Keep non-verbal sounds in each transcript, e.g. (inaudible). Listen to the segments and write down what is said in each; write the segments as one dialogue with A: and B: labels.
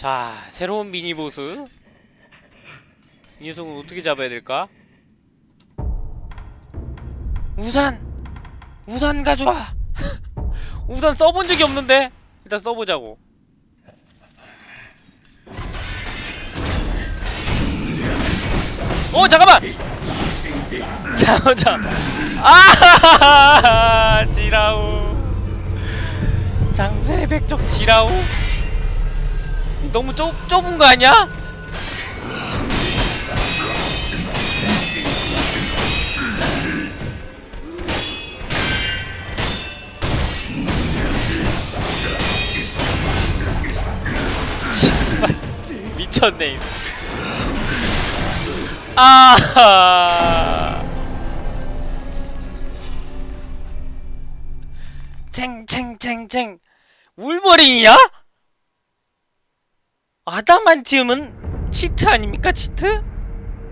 A: 자, 새로운 미니보스. 이 녀석은 어떻게 잡아야 될까? 우산! 우산 가져와! (laughs) 우산 써본 적이 없는데? 일단 써보자고. 어, 잠깐만! 자, 자. 아! (laughs) 지라우. 장세 백적 지라우. 너무 좁, 좁은 거 아니야? (laughs) 미쳤네. 아. 쟁쟁쟁쟁 울버린이야? 아담한티움은 치트 아닙니까 치트?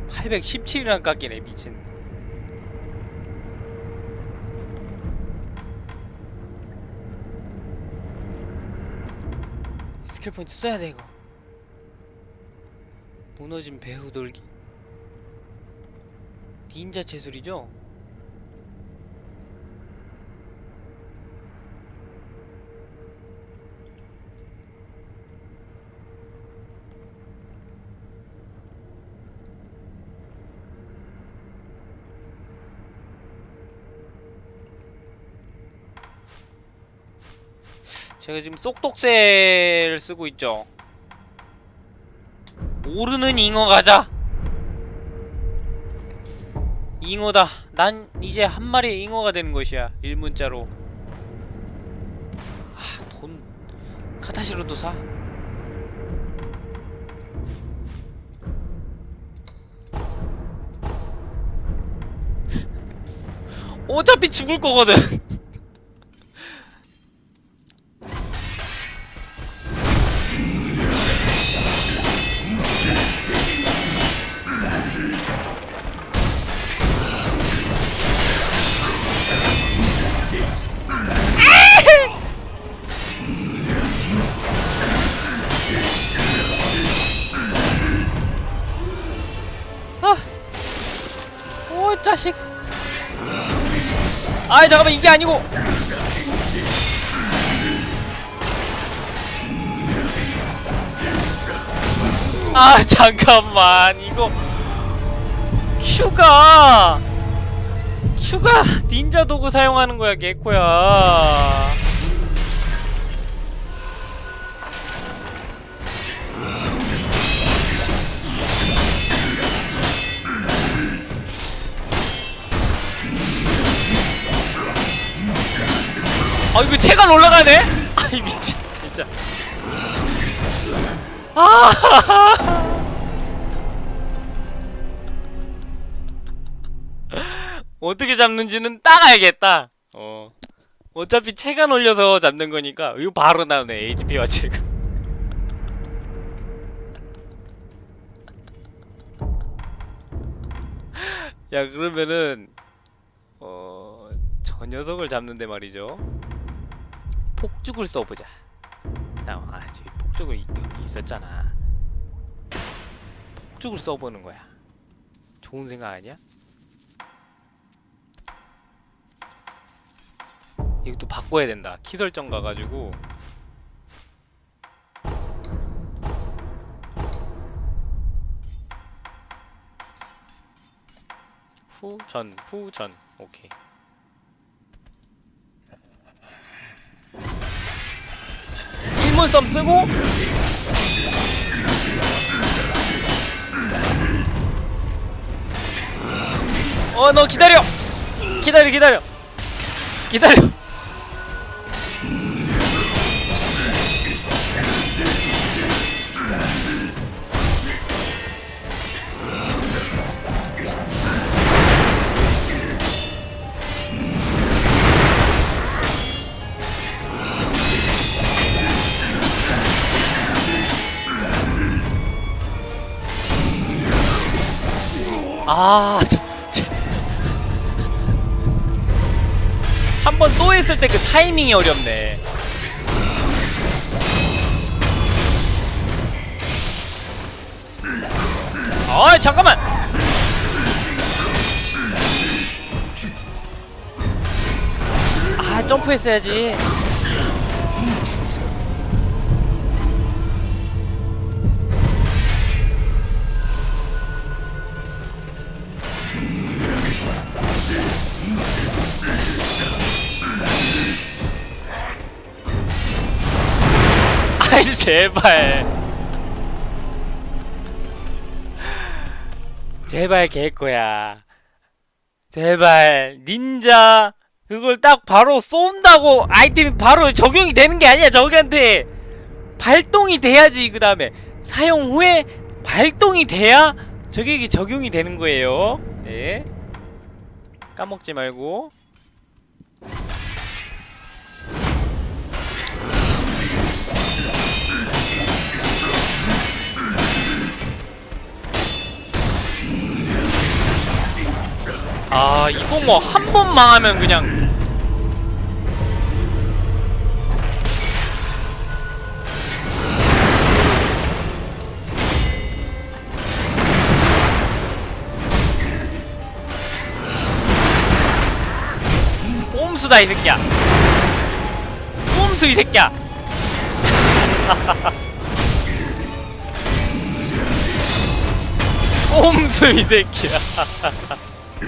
A: 817이랑 깎이네 미친 스킬 포인트 써야 돼 이거 무너진 배후 돌기 닌자 제술이죠? 제가 지금 쏙독새를 쓰고 있죠. 오르는 잉어 가자. 잉어다. 난 이제 한 마리의 잉어가 되는 것이야. 일문자로. 아, 돈 카타시로도 사. (laughs) 어차피 죽을 거거든. 아 잠깐만 이게 아니고. 아 잠깐만 이거 큐가 큐가 닌자 도구 사용하는 거야 개코야. 아 이거 체감 올라가네? 아이 미친 진짜. 아. (laughs) 어떻게 잡는지는 딱 알겠다. 어. 어차피 체감 올려서 잡는 거니까 이거 바로 나오네 HP와 체감 (laughs) 야 그러면은 어... 저 녀석을 잡는데 말이죠 폭죽을 써보자. 자, 아 저기 폭죽을 이- 여기 있었잖아. 폭죽을 써보는 거야. 좋은 생각 아니야? 이것도 바꿔야 된다. 키 설정 가가지고. 후전 후전. 오케이 일문썸 쓰고. 어 너 기다려. 기다려 기다려. 기다려 타이밍이 어렵네. 아 잠깐만! 아 점프했어야지. 아이 제발. 제발 개코야. 제발 닌자 그걸 딱 바로 쏜다고 아이템이 바로 적용이 되는 게 아니야 저기한테. 발동이 돼야지 그 다음에. 사용 후에 발동이 돼야 저기에 적용이 되는 거예요. 네. 까먹지 말고 아 이거 뭐 한 번 망하면 그냥. 꼼수다 이 새끼야. 꼼수 이 새끼야. (laughs) 꼼수 이 새끼야 (laughs) 오.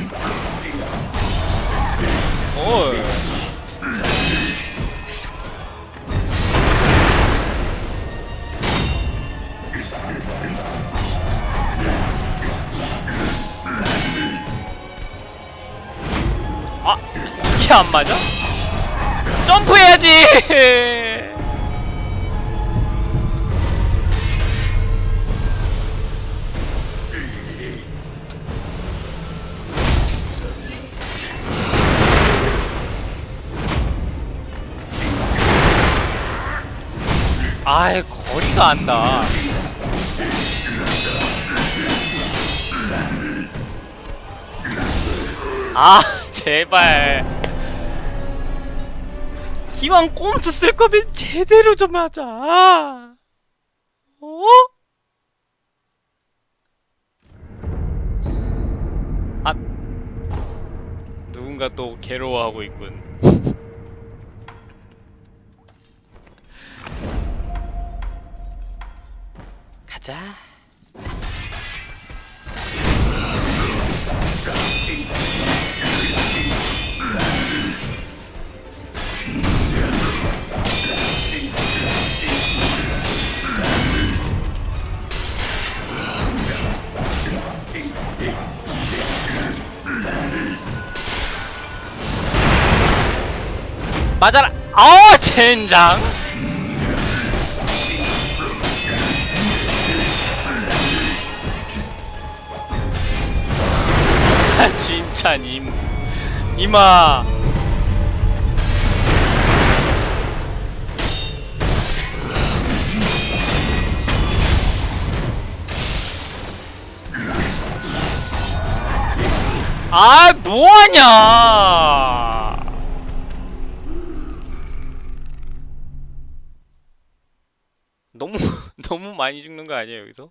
A: 아, 이게 안 맞아? 점프해야지. (laughs) 거리가 안 나. 아 (laughs) 제발. 기왕 꼼수 쓸 거면 제대로 좀 하자. 어? 아 누군가 또 괴로워하고 있군. 가자. 맞아라. 아, 젠장. 아, 진짜 님 이마 아 뭐하냐 너무 (laughs) 너무 많이 죽는 거 아니에요 여기서?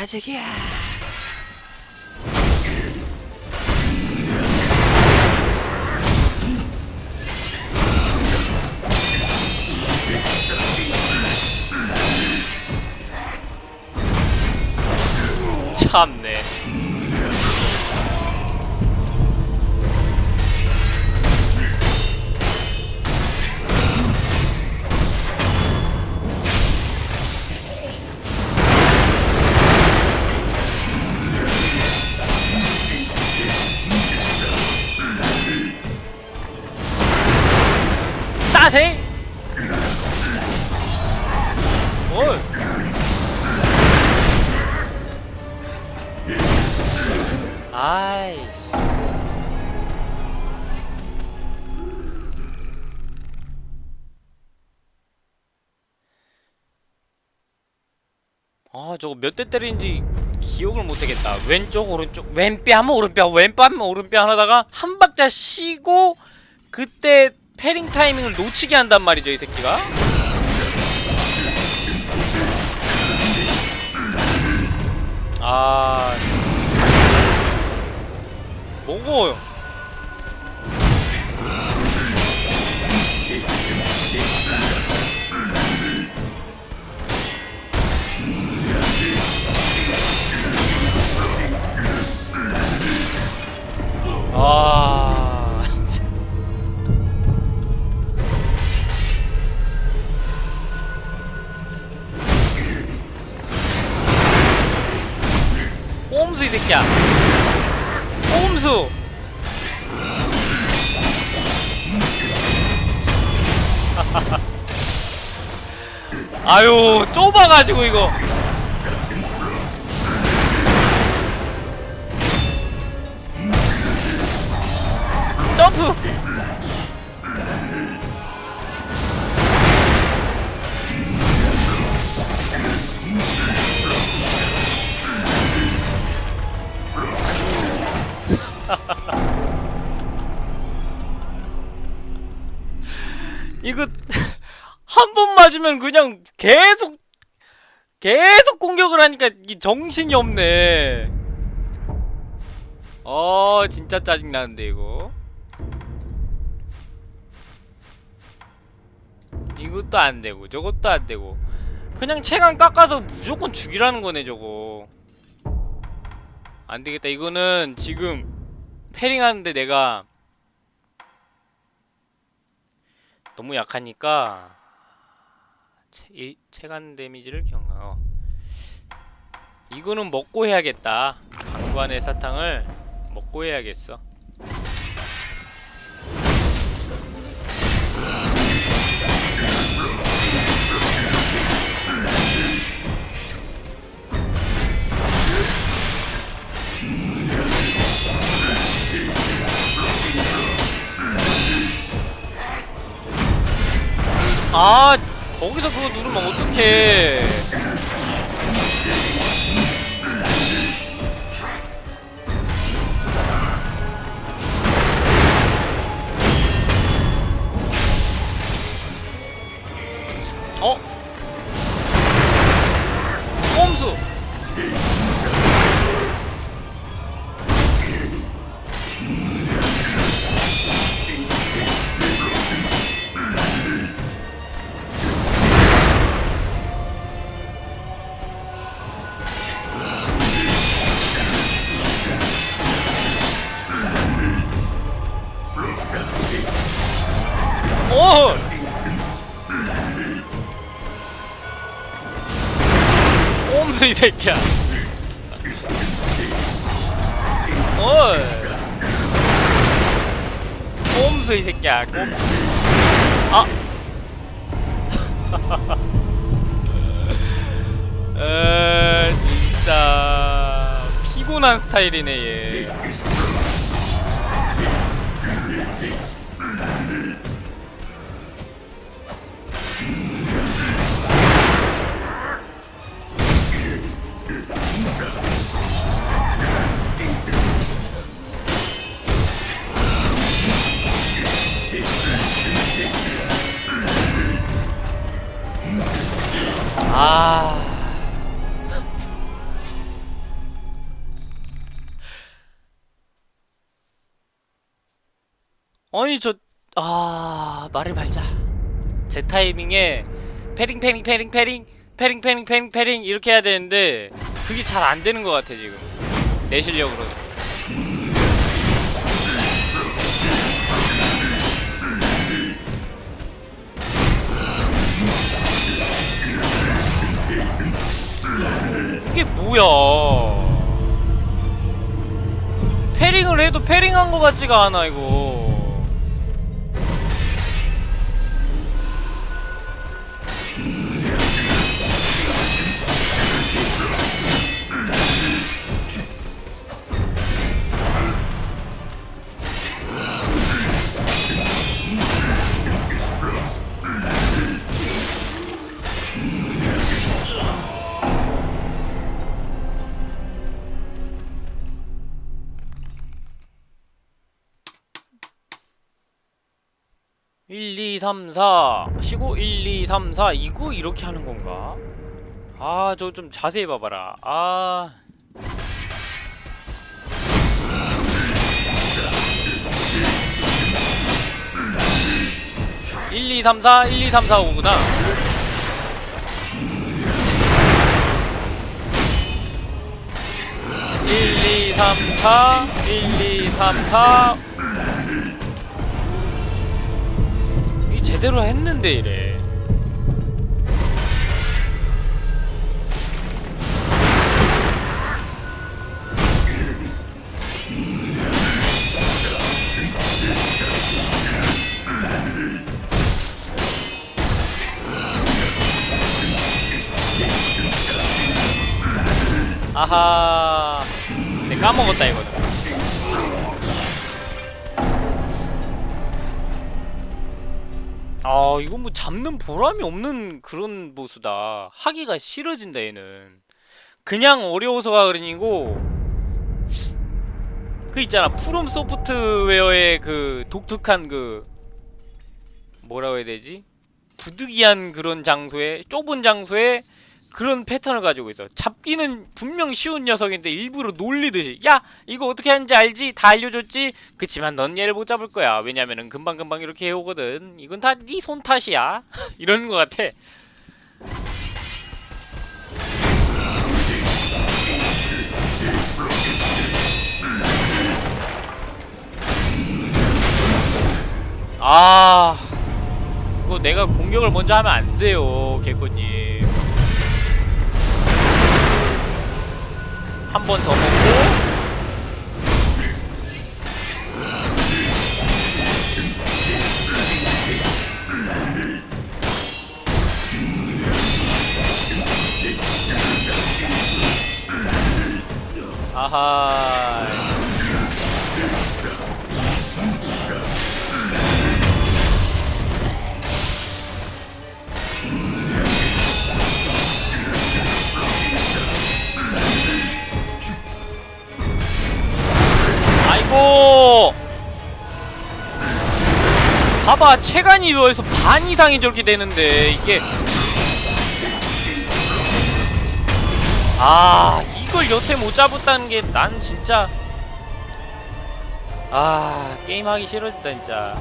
A: 아직이야. 참네. 따세. 뭘? 아이씨. 아 저거 몇 대 때리는지 기억을 못하겠다 왼쪽 오른쪽 왼뼈 하면 오른뼈 왼뼈 하면 오른뼈 하다가 한 박자 쉬고 그때 패링 타이밍을 놓치게 한단 말이죠 이 새끼가. 아. 뭐고 아. 꼼수 이 새끼야. 꼼수. (laughs) 아유 좁아가지고 이거 맞으면 그냥 계속 계속 공격을 하니까 이 정신이 없네. 어 진짜 짜증 나는데 이거. 이것도 안 되고 저것도 안 되고 그냥 체감 깎아서 무조건 죽이라는 거네 저거. 안 되겠다 이거는 지금 패링하는데 내가 너무 약하니까 체, 이, 체감 데미지를 경어 이거는 먹고 해야겠다. 강관의 사탕을 먹고 해야겠어 꼼수 이 새끼야. 어이. 꼼수 이 새끼야 꼼수 아. (laughs) 에 진짜 피곤한 스타일이네 얘 아. 아니 저 아, 말을 말자. 제 타이밍에 parrying parrying parrying parrying parrying parrying parrying parrying 이렇게 해야 되는데 그게 잘 안 되는 것 같아 지금. 내 실력으로. 이 페링한 거 같지가 않아 이거. 3, 4 15, 1, 2, 3, 4 이거 이렇게 하는 건가? 아 저 좀 자세히 봐봐라. 아... 1, 2, 3, 4 1, 2, 3, 4, 5구나 1, 2, 3, 4 1, 2, 3, 4 제대로 했는데 이래. 아하. 내 까먹었다 이거는. 이거 뭐 잡는 보람이 없는 그런 보스다. 하기가 싫어진다 얘는. 그냥 어려워서가 그러니고 그 있잖아 프롬 소프트웨어의 그 독특한 그 뭐라고 해야 되지? 부득이한 그런 장소에 좁은 장소에 그런 패턴을 가지고 있어. 잡기는 분명 쉬운 녀석인데 일부러 놀리듯이 야 이거 어떻게 하는지 알지? 다 알려줬지? 그치만 넌 얘를 못 잡을 거야. 왜냐면은 금방금방 이렇게 해오거든. 이건 다 네 손 탓이야. (laughs) 이러는 것 같아. 아 이거 내가 공격을 먼저 하면 안 돼요 개코님 한 번 더 먹고. 아하 아이고 봐봐 체간이 여기서 반 이상이 저렇게 되는데 이게. 아 이걸 여태 못 잡았다는 게 난 진짜. 아 게임하기 싫어진다 진짜.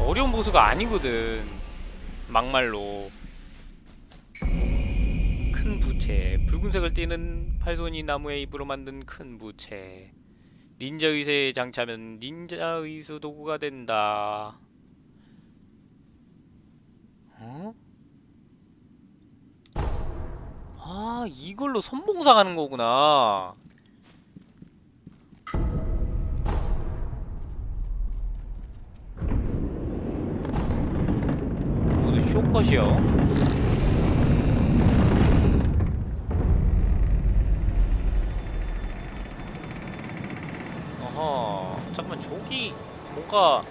A: 어려운 보스가 아니거든 막말로 큰 부채 붉은색을 띠는 팔손이 나무의 잎으로 만든 큰 부채. 닌자 의세에 장차면 닌자 의수 도구가 된다. 어? 아 이걸로 선봉사 가는 거구나. 오늘 쇼컷이요 어허 잠깐만 저기 뭔가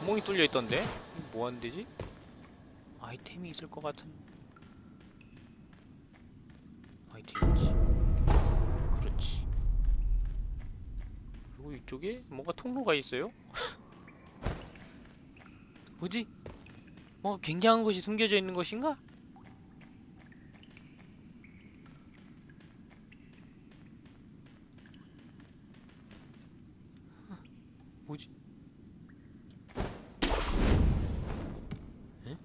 A: 구멍이 뚫려 있던데 뭐 하는 데지? 아이템이 있을 것 같은 아이템이지 그렇지 그리고 이쪽에 뭔가 통로가 있어요? (laughs) 뭐지? 뭔가 굉장한 것이 숨겨져 있는 것인가? 뭐지? 에?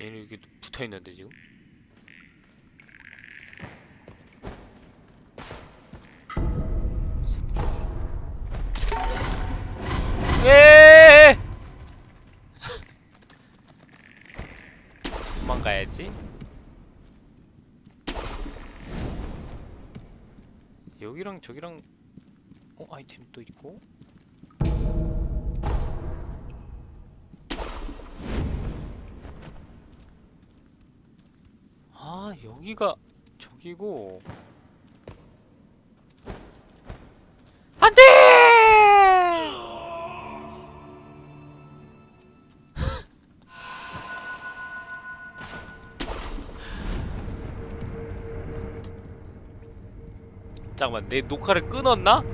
A: 얘는 붙어 있는데 지금? 에 (laughs) 도망가야지. 여기랑 저기랑 어 아이템 또 있고. 여기가 저기고. 안돼! (laughs) 잠깐만 내 녹화를 끊었나?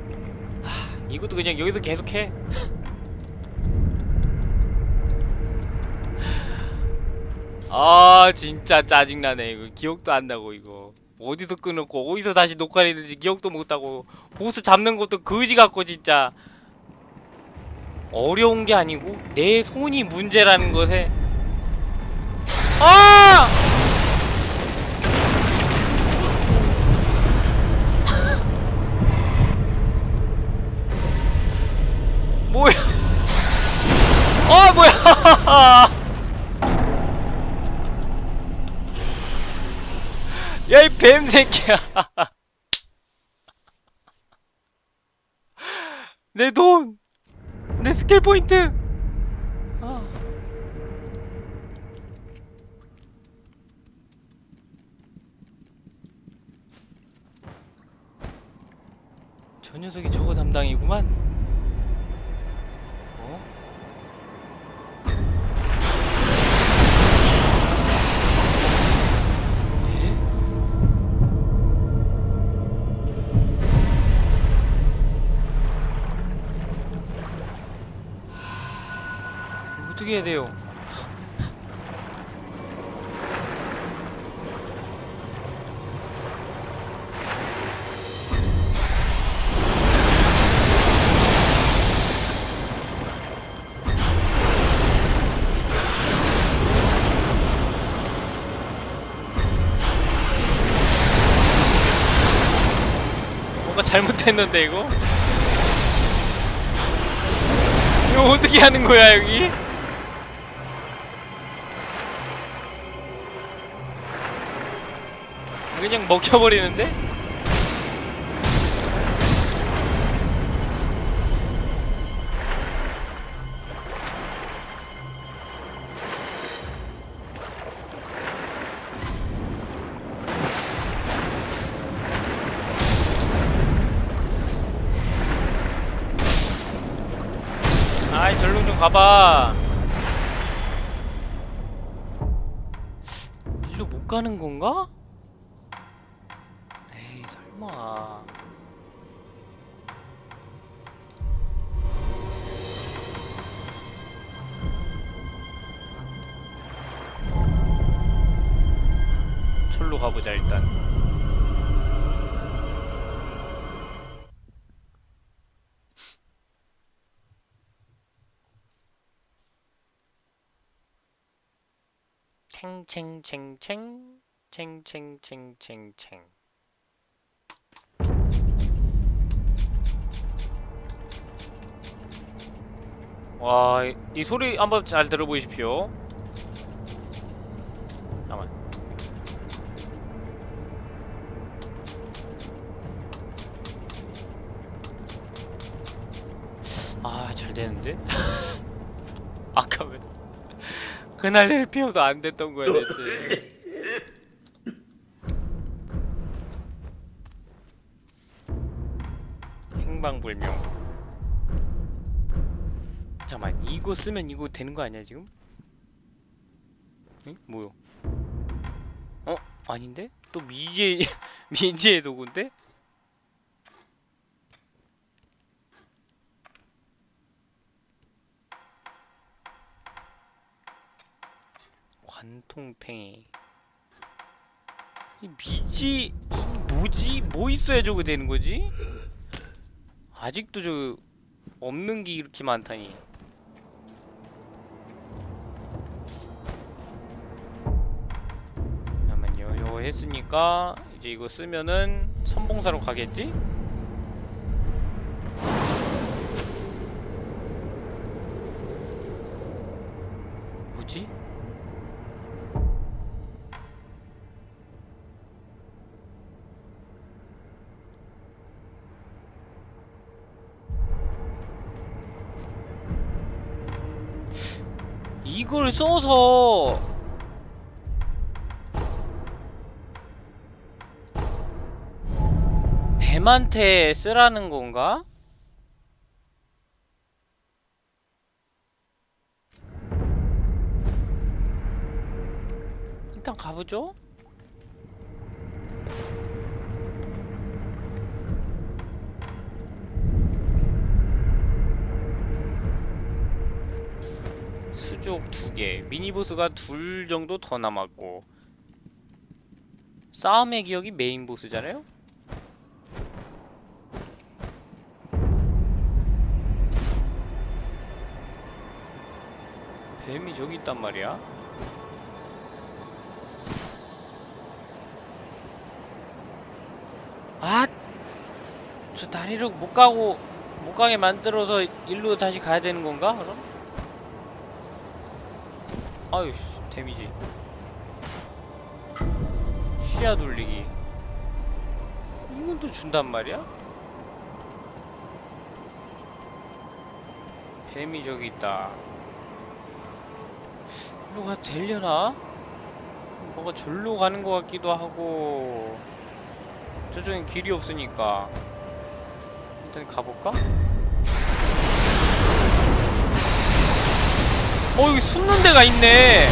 A: 하, 이것도 그냥 여기서 계속해 아 진짜 짜증나네. 이거 기억도 안 나고 이거. 어디서 끊었고 어디서 다시 녹화를 했는지 기억도 못하고 보스 잡는 것도 거지 같고 진짜. 어려운 게 아니고 내 손이 문제라는 것에. 아! 뱀 새끼야. 내 돈, 내 스킬 포인트. 아. 저 녀석이 저거 담당이구만. 해야 돼요? 잘못했는데 이거? 이거 어떻게 하는 거야 여기? 그냥 먹혀버리는데? 아이 절로 좀 가봐 일로 못 가는 건가? 챙챙챙챙 챙챙챙챙챙 와, 이, 이 소리 한번 잘 들어보십시오. 잠깐만. 아, 잘 되는데? (laughs) 그날 낼 피워도 안 됐던 거야 대체. 행방불명. 잠깐만 이거 쓰면 이거 되는 거 아니야 지금? 응? 뭐요? 어? 아닌데? 또 미제 (laughs) 미제의 도구인데? 관통팽이 이 미지 이 뭐지? 뭐 있어야 저거 되는 거지? 아직도 저 없는 게 이렇게 많다니 잠깐만요 이거 했으니까 이제 이거 쓰면은 선봉사로 가겠지? 이걸 써서 뱀한테 쓰라는 건가? 일단 가보죠. 수주 쪽 두 개, 미니보스가 둘 정도 더 남았고 싸움의 기억이 메인 보스잖아요? 뱀이 저기 있단 말이야? 아! 저 다리를 못 가고 못 가게 만들어서 일로 다시 가야 되는 건가? 그럼? 아유, 씨, 데미지. 시야 돌리기. 이건 또 준단 말이야? 뱀이 저기 있다. 일로 가도 되려나? 뭔가 절로 가는 것 같기도 하고 저쪽엔 길이 없으니까 일단 가볼까? 어 여기 숨는 데가 있네.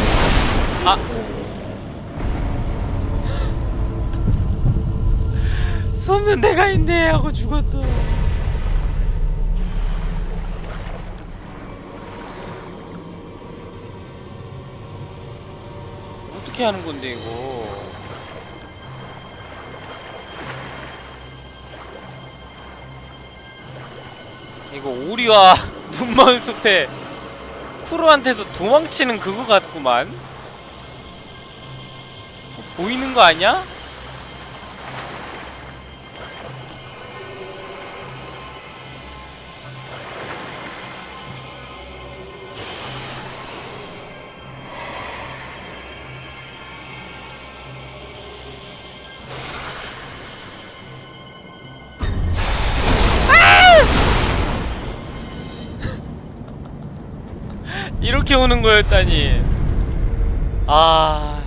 A: 아. (laughs) 숨는 데가 있네 하고 죽었어. 어떻게 하는 건데 이거? 이거 오리와 (laughs) 눈먼 숲에 쿠로한테서 도망치는 그거 같구만 보이는 거 아니야? 이렇게 오는 거였다니. 아.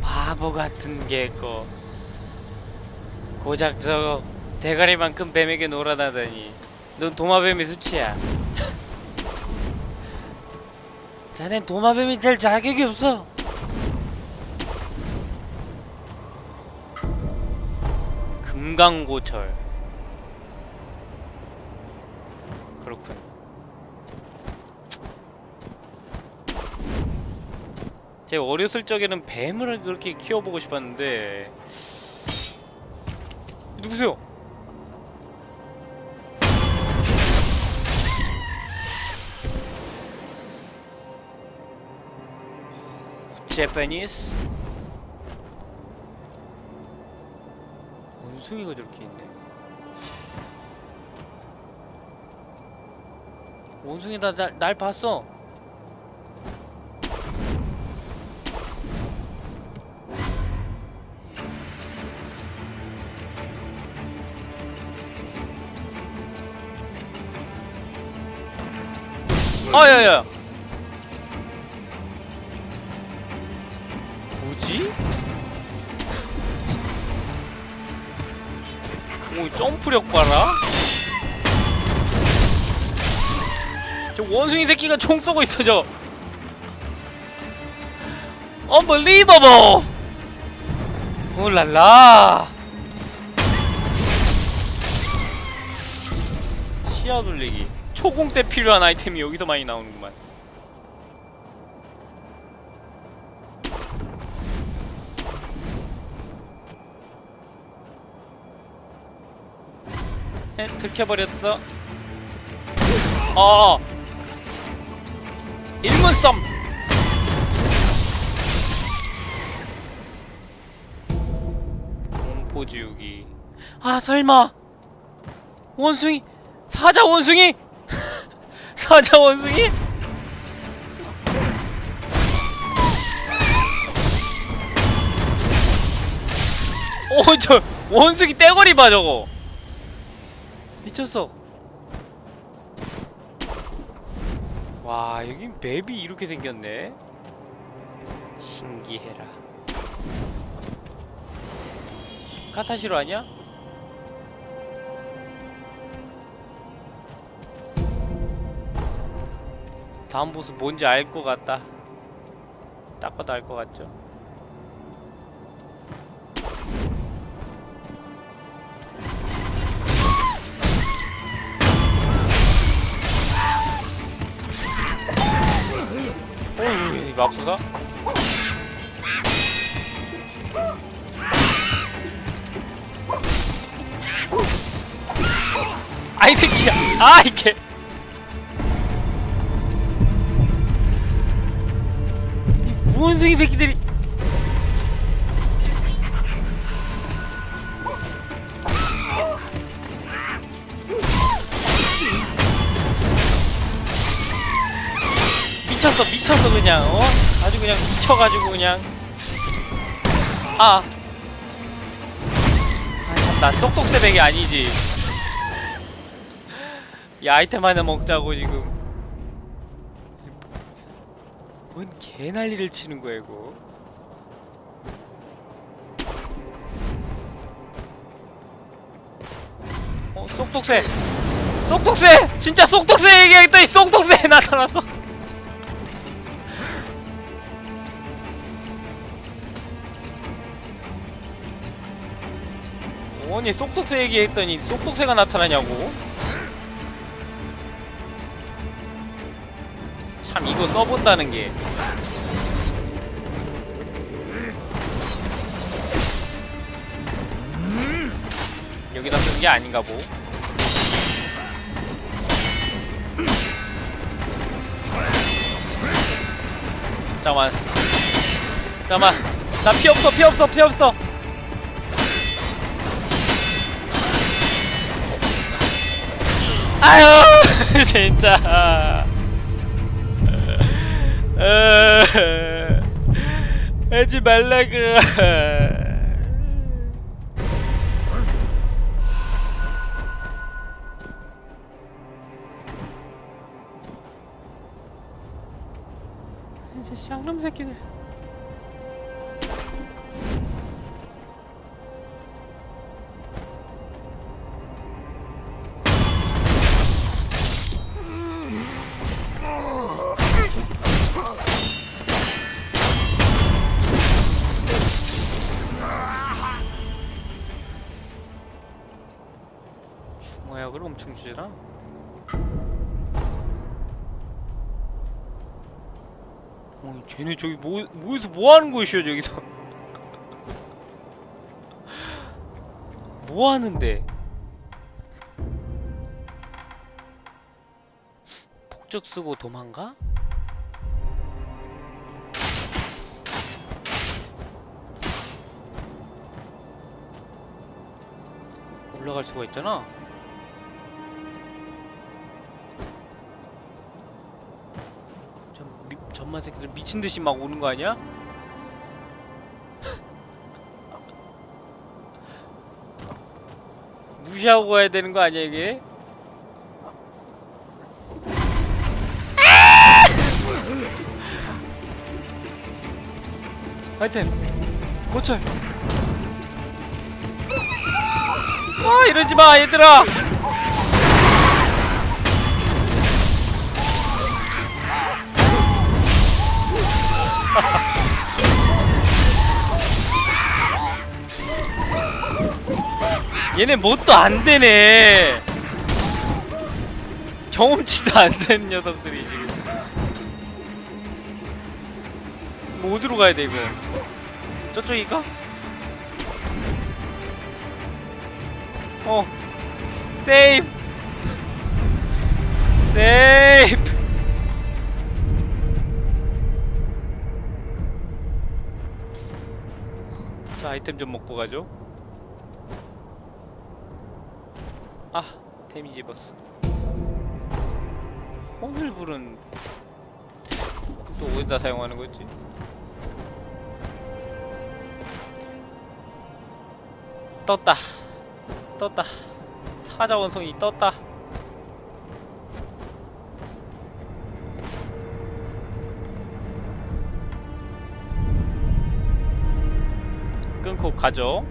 A: 바보 같은 개거. 고작 저 대가리만큼 뱀에게 놀아나다니. 넌 도마뱀의 수치야. (laughs) 자넨 도마뱀이 될 자격이 없어. 금강고철. 그렇군. 제가 어렸을 적에는 뱀을 그렇게 키워보고 싶었는데 누구세요? 제페니스 원숭이가 저렇게 있네. 원숭이 나, 날, 날 봤어. 아, 야, 야. 뭐지? 오, 점프력 봐라. 저 원숭이 새끼가 총 쏘고 있어 저. Unbelievable! 올랄라. 시야 돌리기. 초공 때 필요한 아이템이 여기서 많이 나오는구만. 에, 들켜버렸어. 어. 일문썸. 공포 지우기. 아 설마 원숭이 사자 원숭이 사자 원숭이? 오 저 원숭이 떼거리 봐 저거. 미쳤어. 와 여기 맵이 이렇게 생겼네. 신기해라. 카타시로 아니야? 다음 보스 뭔지 알 것 같다. 딱 봐도 알 것 같죠 원숭이 새끼들이 미쳤어 미쳤어 그냥 어 아주 그냥 미쳐가지고 그냥 아. 아, 쏙쏙새벽이 아니지. 이 아이템 하나 먹자고 지금. 뭔 개난리를 치는 거야 이거. 어, 쏙쏙새. 쏙쏙새! 진짜 쏙쏙새 (laughs) 얘기했더니 쏙쏙새 나타났어. 아니 쏙쏙새 얘기했더니 쏙쏙새가 나타나냐고 참 이거 써본다는 게. 여기다 쓴게 아닌가 보. 잠깐만. 잠깐만. 나 피 없어 피 없어 피 없어. 아유 (laughs) 진짜. 어, 하지 말라고 이제 쌍놈 새끼들 어, 쟤네 저기 뭐, 뭐에서 뭐 하는 곳이야 저기서? (laughs) 뭐 하는데? 폭죽 쓰고 도망가? 올라갈 수가 있잖아 미, 전만 새끼들 미친 듯이 막 오는 거 아니야? (laughs) 무시하고 가야 되는 거 아니야 이게? (laughs) 아이템 고철 아 이러지 마 얘들아 얘네 뭣도 안 되네. 경험치도 안 되는 녀석들이 지금. 뭐 어디로 가야 돼 이거? 저쪽인가? 어. 세이프. 세이프. 자 아이템 좀 먹고 가죠 아 데미지 입었어. 혼을불은 또 어디다 사용하는 거지? 떴다. 떴다. 사자원성이 떴다. 끊고 가죠